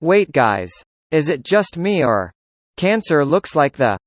Wait guys. Is it just me or? Cancer looks like the